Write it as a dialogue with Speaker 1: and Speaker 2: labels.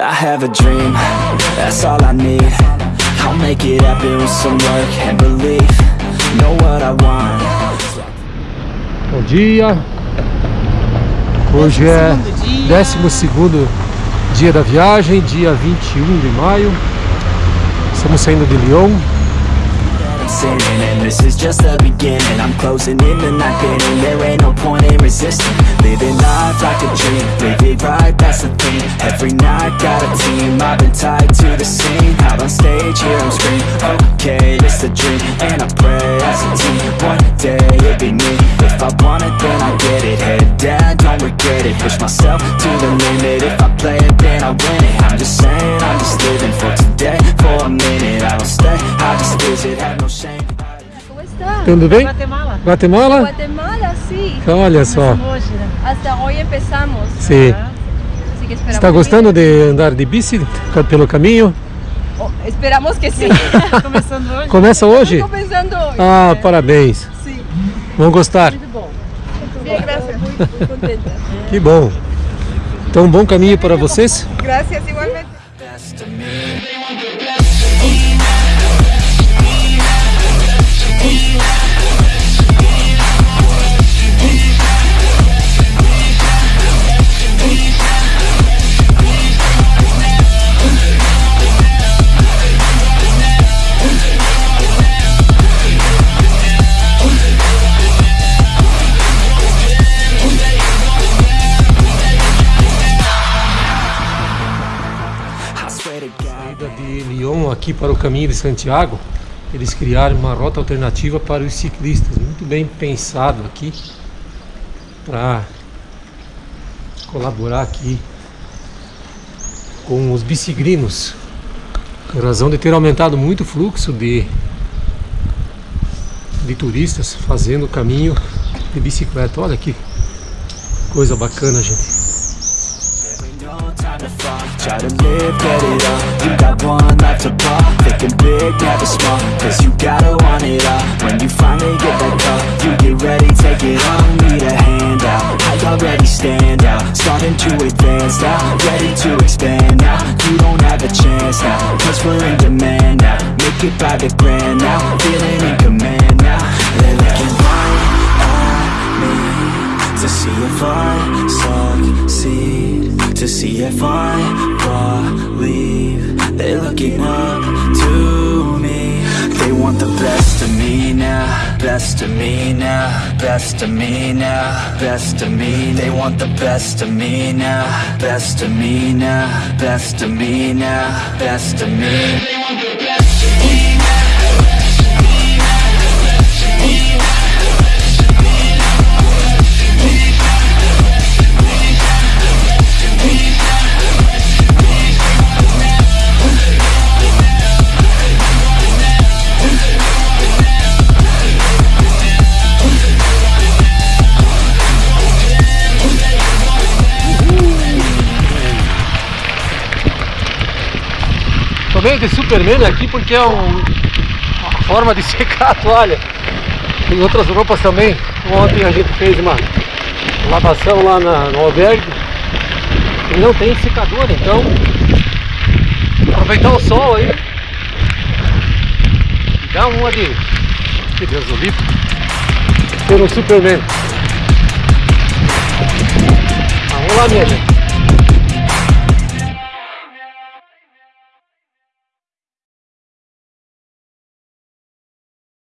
Speaker 1: I have a dream, that's all I need I'll make it happen with some work and belief Know what I want
Speaker 2: Bom dia. Hoje é 12 dia da viagem, dia 21 de maio. Estamos saindo de Lyon.
Speaker 1: I'm sinning and this is just the beginning I'm closing in the night there ain't no point in resisting Living life like a dream, live it right, that's the thing Every night I've been tied to the scene Out on stage, here I'm screaming, okay, this a dream And I pray as a team, one day it'll be me If I want it, then I get it, head down, don't regret it Push myself to the limit, if I play it, then I win it I'm just saying, I'm just living for today, for a minute I don't stay, I just visit, have no shame.
Speaker 2: Tudo bem?
Speaker 3: Guatemala.
Speaker 2: Guatemala?
Speaker 4: Guatemala, sí.
Speaker 2: Olha só.
Speaker 3: Hoje, né?
Speaker 4: Hasta hoy empezamos.
Speaker 2: Sim.
Speaker 4: Así que esperamos
Speaker 2: Está gostando de andar de bici pelo caminho?
Speaker 4: Oh, esperamos que sí.
Speaker 3: Começando hoje.
Speaker 2: Começa hoje?
Speaker 4: Pensando hoy.
Speaker 2: Ah, parabéns.
Speaker 4: Sí.
Speaker 2: Vão gostar.
Speaker 3: Muito bom.
Speaker 4: Muy, muy contenta.
Speaker 2: Que bom. Então, um bom caminho para vocês.
Speaker 4: Gracias, igualmente.
Speaker 2: Saída de Lyon aqui para o caminho de Santiago, eles criaram uma rota alternativa para os ciclistas, muito bem pensado aqui para colaborar aqui com os bicigrinos, em razão de ter aumentado muito o fluxo de de turistas fazendo o caminho de bicicleta. Olha que coisa bacana, gente.
Speaker 1: Try to live, get it up. You got one life to ball Thinking big, never small. Cause you gotta want it all. When you finally get that call You get ready, take it on Need a hand out I already stand out. Starting to advance now. Ready to expand now. You don't have a chance now. Cause we're in demand now. Make it by the grand now. Feeling in command To see if I succeed To see if I believe. They're looking up to me. They want the best of me now Best of me now Best of me now Best of me. They want the best of me now Best of me now Best of me now Best of me
Speaker 2: Tomei de Superman aqui porque é um- uma forma de secar a toalha. Tem outras roupas também. Ontem a gente fez uma lavação lá na, no albergue e não tem secador, então aproveitar o sol aí dar uma de, de gasolina ter um Superman. Ah, vamos lá minha gente.